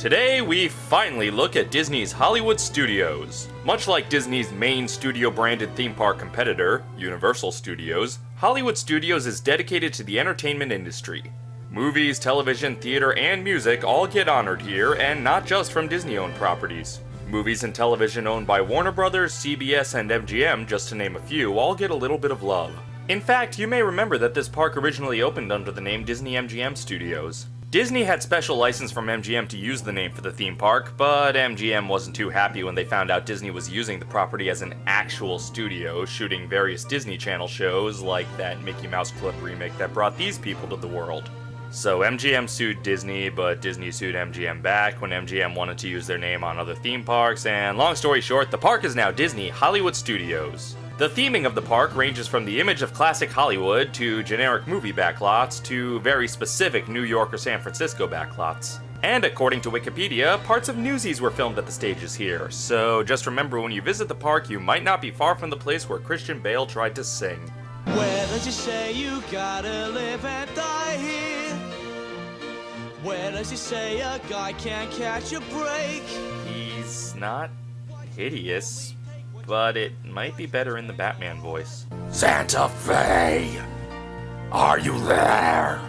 Today, we finally look at Disney's Hollywood Studios. Much like Disney's main studio branded theme park competitor, Universal Studios, Hollywood Studios is dedicated to the entertainment industry. Movies, television, theater, and music all get honored here, and not just from Disney owned properties. Movies and television owned by Warner Brothers, CBS, and MGM, just to name a few, all get a little bit of love. In fact, you may remember that this park originally opened under the name Disney MGM Studios. Disney had special license from MGM to use the name for the theme park, but MGM wasn't too happy when they found out Disney was using the property as an actual studio, shooting various Disney Channel shows like that Mickey Mouse Club remake that brought these people to the world. So MGM sued Disney, but Disney sued MGM back when MGM wanted to use their name on other theme parks, and long story short, the park is now Disney Hollywood Studios. The theming of the park ranges from the image of classic Hollywood to generic movie backlots to very specific New York or San Francisco backlots. And according to Wikipedia, parts of Newsies were filmed at the stages here, so just remember when you visit the park, you might not be far from the place where Christian Bale tried to sing. Where does it say you gotta live and die here? Where does it say a guy can't catch a break? He's not hideous, but it might be better in the Batman voice. Santa Fe! Are you there?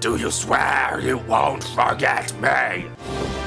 Do you swear you won't forget me?